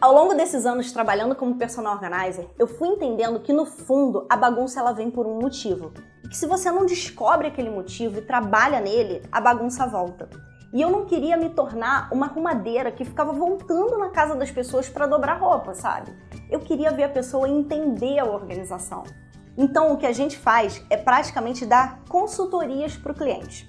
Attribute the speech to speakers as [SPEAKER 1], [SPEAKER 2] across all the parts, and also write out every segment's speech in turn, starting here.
[SPEAKER 1] Ao longo desses anos trabalhando como personal organizer, eu fui entendendo que no fundo a bagunça ela vem por um motivo. E que se você não descobre aquele motivo e trabalha nele, a bagunça volta. E eu não queria me tornar uma arrumadeira que ficava voltando na casa das pessoas para dobrar roupa, sabe? Eu queria ver a pessoa entender a organização. Então o que a gente faz é praticamente dar consultorias para o cliente.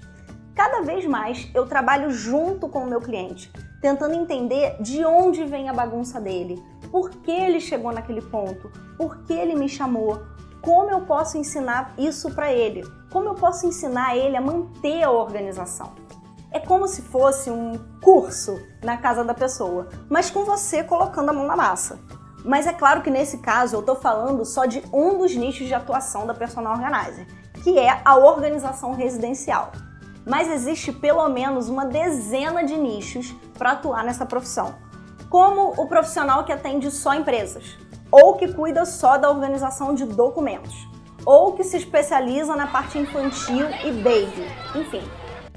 [SPEAKER 1] Cada vez mais eu trabalho junto com o meu cliente, tentando entender de onde vem a bagunça dele, por que ele chegou naquele ponto, por que ele me chamou, como eu posso ensinar isso para ele, como eu posso ensinar ele a manter a organização. É como se fosse um curso na casa da pessoa, mas com você colocando a mão na massa. Mas é claro que nesse caso eu estou falando só de um dos nichos de atuação da Personal Organizer, que é a organização residencial mas existe pelo menos uma dezena de nichos para atuar nessa profissão, como o profissional que atende só empresas, ou que cuida só da organização de documentos, ou que se especializa na parte infantil e baby, enfim.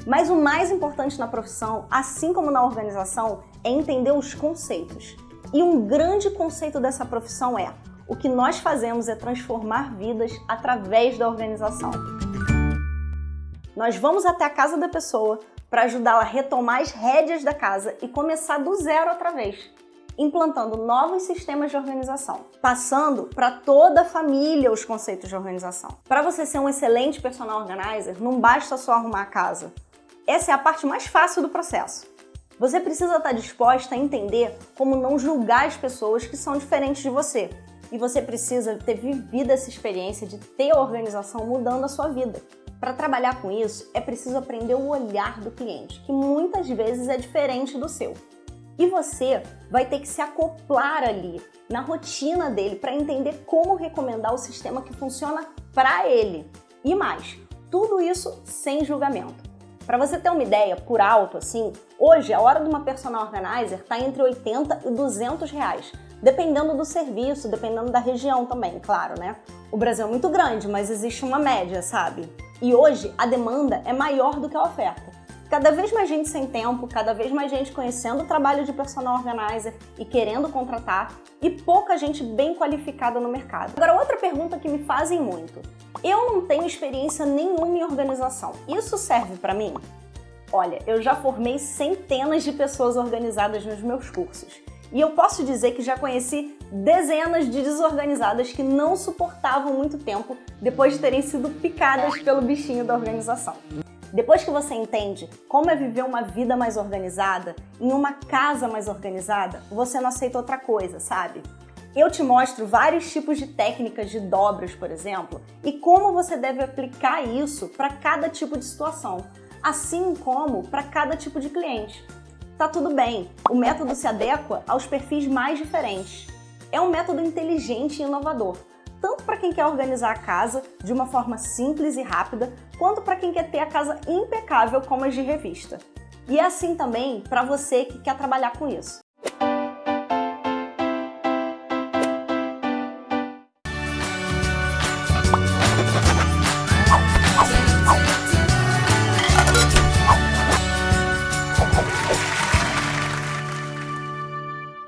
[SPEAKER 1] Mas o mais importante na profissão, assim como na organização, é entender os conceitos. E um grande conceito dessa profissão é o que nós fazemos é transformar vidas através da organização. Nós vamos até a casa da pessoa para ajudá-la a retomar as rédeas da casa e começar do zero outra vez, implantando novos sistemas de organização, passando para toda a família os conceitos de organização. Para você ser um excelente personal organizer, não basta só arrumar a casa. Essa é a parte mais fácil do processo. Você precisa estar disposta a entender como não julgar as pessoas que são diferentes de você. E você precisa ter vivido essa experiência de ter a organização mudando a sua vida. Para trabalhar com isso, é preciso aprender o olhar do cliente, que muitas vezes é diferente do seu. E você vai ter que se acoplar ali, na rotina dele, para entender como recomendar o sistema que funciona para ele. E mais, tudo isso sem julgamento. Para você ter uma ideia, por alto assim, hoje a hora de uma personal organizer está entre 80 e 200 reais, dependendo do serviço, dependendo da região também, claro, né? O Brasil é muito grande, mas existe uma média, sabe? E hoje a demanda é maior do que a oferta. Cada vez mais gente sem tempo, cada vez mais gente conhecendo o trabalho de personal organizer e querendo contratar, e pouca gente bem qualificada no mercado. Agora, outra pergunta que me fazem muito. Eu não tenho experiência nenhuma em organização. Isso serve para mim? Olha, eu já formei centenas de pessoas organizadas nos meus cursos. E eu posso dizer que já conheci dezenas de desorganizadas que não suportavam muito tempo depois de terem sido picadas pelo bichinho da organização. Depois que você entende como é viver uma vida mais organizada, em uma casa mais organizada, você não aceita outra coisa, sabe? Eu te mostro vários tipos de técnicas de dobras, por exemplo, e como você deve aplicar isso para cada tipo de situação, assim como para cada tipo de cliente. Tá tudo bem, o método se adequa aos perfis mais diferentes. É um método inteligente e inovador, tanto para quem quer organizar a casa de uma forma simples e rápida, quanto para quem quer ter a casa impecável como as de revista. E é assim também para você que quer trabalhar com isso.